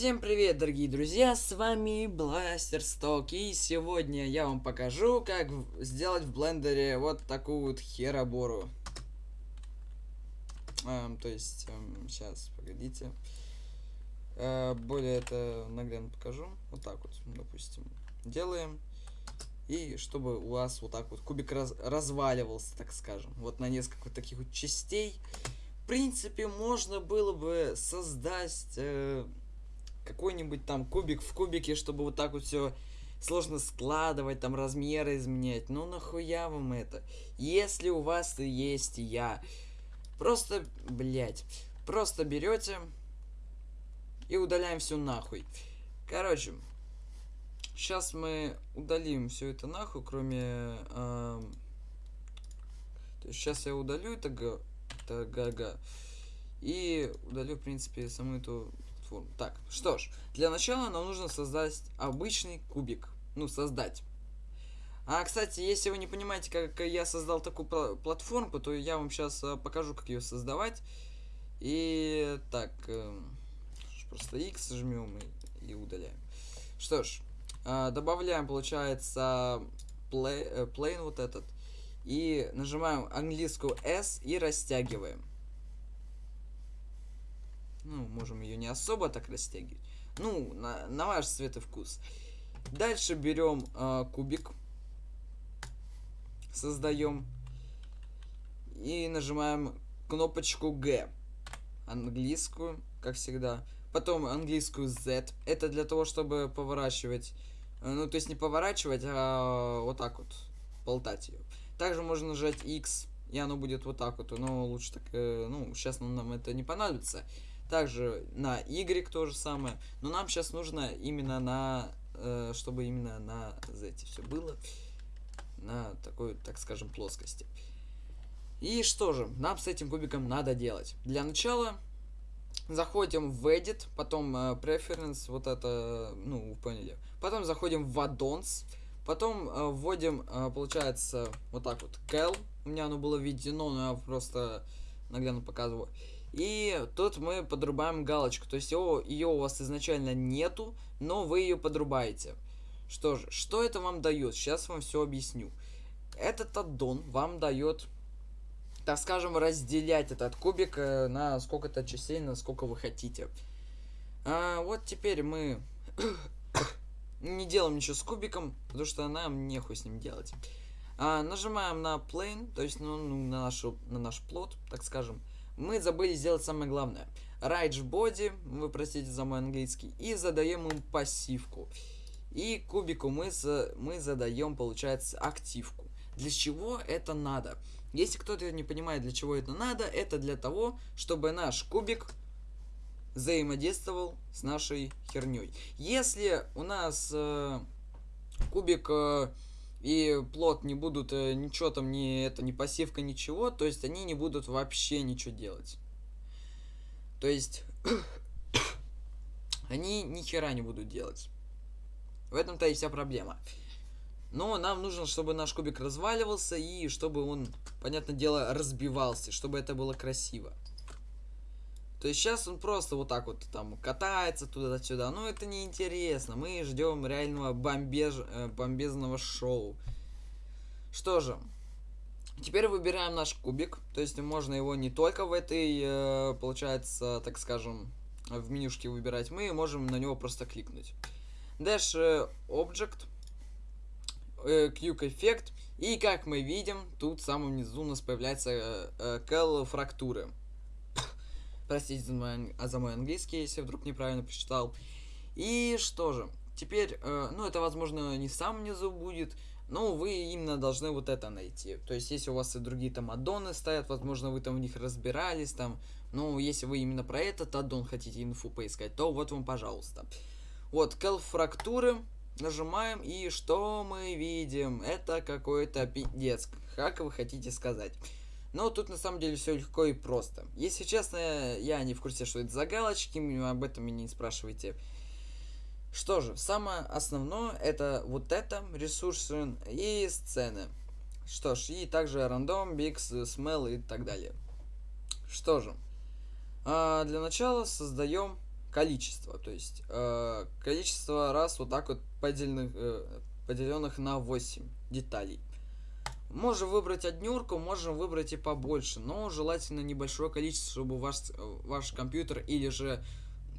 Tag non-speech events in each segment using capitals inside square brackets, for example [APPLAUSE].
Всем привет, дорогие друзья, с вами Бластерсток, и сегодня я вам покажу, как сделать в блендере вот такую вот херобору. Эм, то есть, эм, сейчас, погодите. Э, более это наглядно покажу. Вот так вот, допустим, делаем. И чтобы у вас вот так вот кубик раз разваливался, так скажем. Вот на несколько таких вот частей. В принципе, можно было бы создать... Э, какой-нибудь там кубик в кубике, чтобы вот так вот все сложно складывать, там размеры изменять. Ну нахуя вам это? Если у вас есть я, просто, блять, просто берете и удаляем все нахуй. Короче, сейчас мы удалим все это нахуй, кроме... Э, сейчас я удалю это это га-га. И удалю, в принципе, саму эту форму. Так, что ж, для начала нам нужно создать обычный кубик. Ну, создать. А, кстати, если вы не понимаете, как я создал такую платформу, то я вам сейчас а, покажу, как ее создавать. И так, э, просто X жмем и, и удаляем. Что ж, э, добавляем, получается, play, э, plane вот этот. И нажимаем английскую S и растягиваем. Ну, можем ее не особо так растягивать. Ну, на, на ваш цвет и вкус. Дальше берем э, кубик. Создаем. И нажимаем кнопочку G. Английскую, как всегда. Потом английскую Z. Это для того, чтобы поворачивать. Э, ну, то есть не поворачивать, а вот так вот. Болтать ее. Также можно нажать X. И оно будет вот так вот. Но лучше так... Э, ну, сейчас нам это не понадобится. Также на Y то же самое. Но нам сейчас нужно именно на... Э, чтобы именно на Z все было. На такой, так скажем, плоскости. И что же, нам с этим кубиком надо делать? Для начала заходим в Edit, потом э, Preference, вот это, ну, вы поняли. Потом заходим в Addons, потом э, вводим, э, получается, вот так вот, Cal. У меня оно было введено, но я просто наглядно показываю. И тут мы подрубаем галочку. То есть ее у вас изначально нету, но вы ее подрубаете. Что же, что это вам дает? Сейчас вам все объясню. Этот аддон вам дает, так скажем, разделять этот кубик э, на сколько-то частей, на сколько вы хотите. А, вот теперь мы [COUGHS] не делаем ничего с кубиком, потому что нам нехуй с ним делать. А, нажимаем на plane, то есть ну, на, нашу, на наш плод, так скажем мы забыли сделать самое главное. Right body, вы простите за мой английский, и задаем им пассивку. И кубику мы, за, мы задаем, получается, активку. Для чего это надо? Если кто-то не понимает, для чего это надо, это для того, чтобы наш кубик взаимодействовал с нашей херней. Если у нас э, кубик... Э, и плод не будут э, ничего там, не это, не пассивка, ничего, то есть они не будут вообще ничего делать. То есть [COUGHS] они ни хера не будут делать. В этом-то и вся проблема. Но нам нужно, чтобы наш кубик разваливался и чтобы он, понятное дело, разбивался, чтобы это было красиво. То есть сейчас он просто вот так вот там катается туда-сюда. Но это неинтересно. Мы ждем реального бомбеж... Э, бомбезного шоу. Что же. Теперь выбираем наш кубик. То есть можно его не только в этой, э, получается, так скажем, в менюшке выбирать. Мы можем на него просто кликнуть. Dash э, Object. Quick Effect. И как мы видим, тут в самом низу у нас появляется Cal фрактуры. Простите за мой, а за мой английский, если вдруг неправильно прочитал. И что же, теперь, э, ну это возможно не в самом низу будет, но вы именно должны вот это найти. То есть, если у вас и другие там аддоны стоят, возможно, вы там в них разбирались, там, ну, если вы именно про этот аддон хотите инфу поискать, то вот вам, пожалуйста. Вот, Cal фрактуры, нажимаем, и что мы видим? Это какой-то пиздец, как вы хотите сказать. Но тут на самом деле все легко и просто. Если честно, я не в курсе, что это за галочки, об этом меня не спрашивайте. Что же, самое основное это вот это, ресурсы и сцены. Что ж, и также рандом, бикс, смел и так далее. Что же, а для начала создаем количество. То есть э, количество раз вот так вот поделенных, э, поделенных на 8 деталей. Можем выбрать однерку, можем выбрать и побольше, но желательно небольшое количество, чтобы ваш, ваш компьютер или же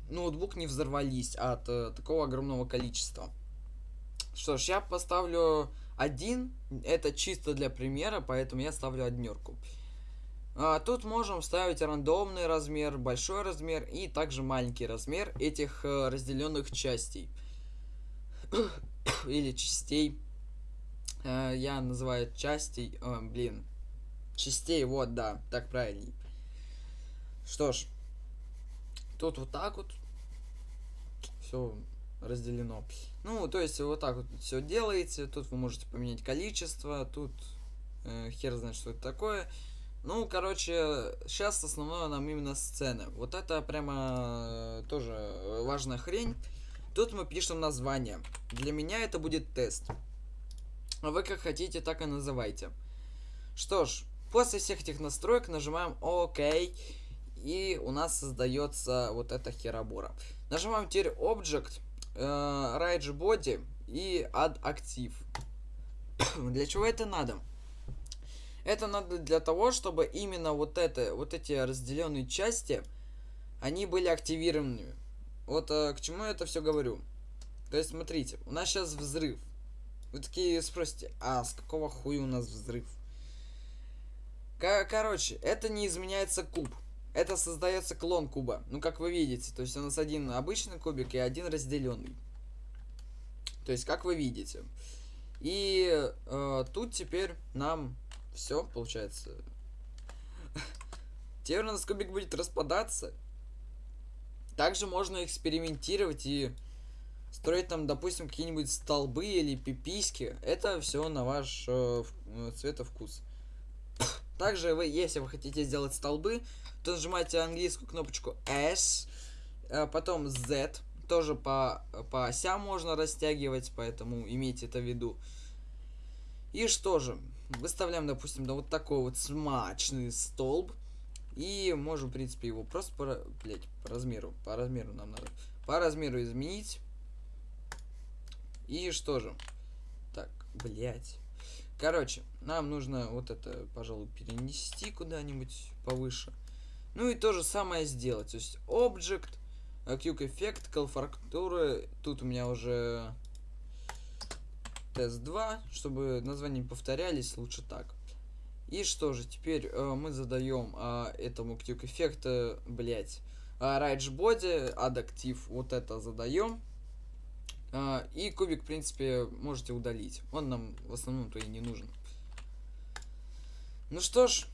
ноутбук не взорвались от э, такого огромного количества. Что ж, я поставлю один, это чисто для примера, поэтому я ставлю однерку. А, тут можем ставить рандомный размер, большой размер и также маленький размер этих э, разделенных частей. [COUGHS] Или частей. Э, я называю частей, э, блин, частей, вот, да, так правильней. Что ж, тут вот так вот все разделено. Ну, то есть вот так вот все делаете. Тут вы можете поменять количество, тут э, хер знает, что это такое. Ну, короче, сейчас основное нам именно сцены. Вот это прямо э, тоже важная хрень. Тут мы пишем название. Для меня это будет тест. Вы как хотите, так и называйте. Что ж, после всех этих настроек нажимаем ОК. И у нас создается вот эта херобора. Нажимаем теперь Object, э, Rage Body и Add Active. [COUGHS] Для чего это надо? Это надо для того, чтобы именно вот это, вот эти разделенные части, они были активированными. Вот э, к чему я это все говорю. То есть, смотрите, у нас сейчас взрыв. Вы такие спросите, а с какого хуя у нас взрыв? Кор короче, это не изменяется куб. Это создается клон куба. Ну, как вы видите, то есть у нас один обычный кубик и один разделенный. То есть, как вы видите. И э, тут теперь нам все, получается. [LAUGHS] Теперь у нас кубик будет распадаться. Также можно экспериментировать и строить там, допустим, какие-нибудь столбы или пиписьки. Это все на ваш э, э цветовкус. Также вы, если вы хотите сделать столбы, то нажимаете английскую кнопочку S, э, потом Z, тоже по, по осям можно растягивать, поэтому имейте это в виду. И что же, выставляем, допустим, да вот такой вот смачный столб. И можем, в принципе, его просто по, блядь, по размеру, по размеру нам надо, по размеру изменить. И что же? Так, блядь. Короче, нам нужно вот это, пожалуй, перенести куда-нибудь повыше. Ну и то же самое сделать. То есть Object, Quick Effect, Call Тут у меня уже тест 2, чтобы названия не повторялись, лучше так. И что же, теперь э, мы задаем э, этому Quick Effect, э, блять, э, Rage Body, вот это задаем. Э, и кубик, в принципе, можете удалить. Он нам в основном-то и не нужен. Ну что ж,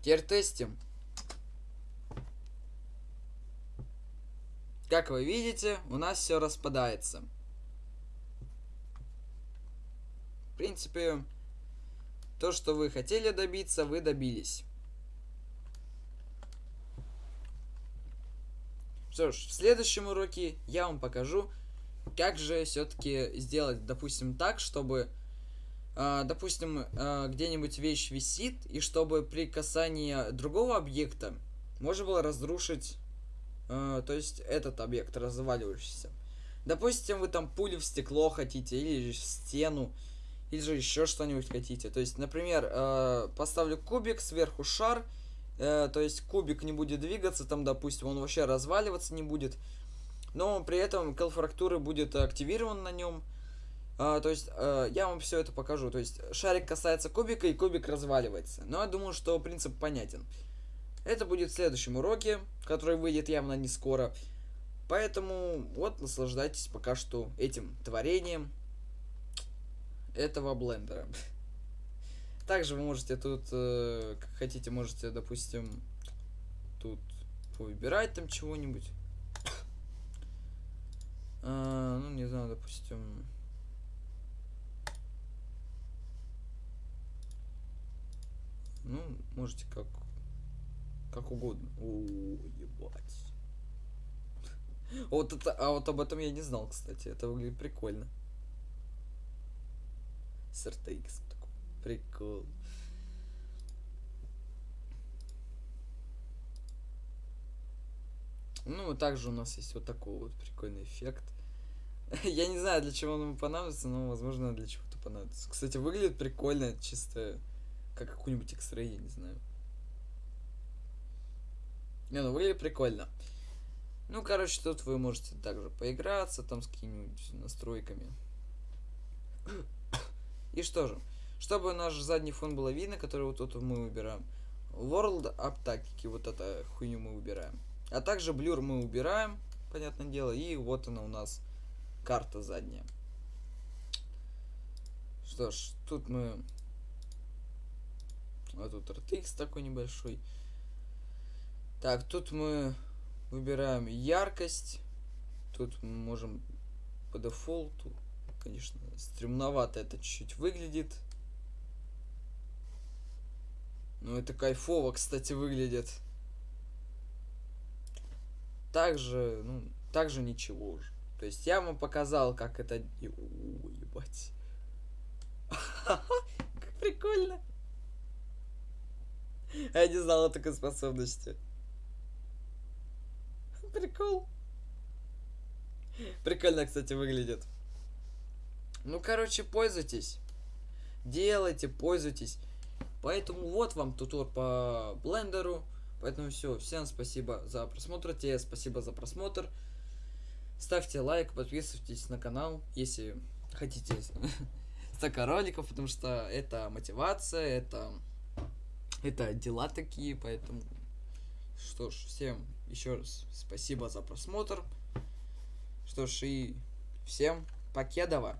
теперь тестим. Как вы видите, у нас все распадается. В принципе, то, что вы хотели добиться, вы добились. Что ж, в следующем уроке я вам покажу, как же все-таки сделать, допустим, так, чтобы, э, допустим, э, где-нибудь вещь висит, и чтобы при касании другого объекта можно было разрушить э, то есть этот объект разваливающийся. Допустим, вы там пулю в стекло хотите, или стену, или же еще что-нибудь хотите. То есть, например, э, поставлю кубик, сверху шар, э, то есть кубик не будет двигаться, там, допустим, он вообще разваливаться не будет, но при этом калфрактуры будет активирован на нем. Uh, то есть, uh, я вам все это покажу. То есть, шарик касается кубика, и кубик разваливается. Но я думаю, что принцип понятен. Это будет в следующем уроке, который выйдет явно не скоро. Поэтому вот наслаждайтесь пока что этим творением этого блендера. Также вы можете тут, э, как хотите, можете, допустим, тут выбирать там чего-нибудь. А, ну, не знаю, допустим... Ну, можете как как угодно. О, ебать. Вот это, а вот об этом я не знал, кстати. Это выглядит прикольно. С RTX. Прикол. Ну, также у нас есть вот такой вот прикольный эффект. [LAUGHS] Я не знаю, для чего он ему понадобится, но, возможно, для чего-то понадобится. Кстати, выглядит прикольно, чисто как какой-нибудь X-Ray, я не знаю. Не, ну выглядит прикольно. Ну, короче, тут вы можете также поиграться там с какими-нибудь настройками. И что же, чтобы наш задний фон было видно, который вот тут мы выбираем. World Aptaki, вот это хуйню мы убираем. А также блюр мы убираем, понятное дело, и вот она у нас карта задняя. Что ж, тут мы... Вот тут RTX такой небольшой. Так, тут мы выбираем яркость. Тут мы можем по дефолту. Конечно, стремновато это чуть-чуть выглядит. Но это кайфово, кстати, выглядит. Также, ну, также ничего уже. То есть я вам показал, как это... О, ебать. [LAUGHS] Как прикольно. Я не знал о такой способности. Прикол. Прикольно, кстати, выглядит. Ну, короче, пользуйтесь. Делайте, пользуйтесь. Поэтому вот вам тутор по блендеру. Поэтому все, всем спасибо за просмотр, тебе спасибо за просмотр. Ставьте лайк, подписывайтесь на канал, если хотите [LAUGHS] столько роликов, потому что это мотивация, это, это дела такие, поэтому что ж, всем еще раз спасибо за просмотр. Что ж, и всем покедова.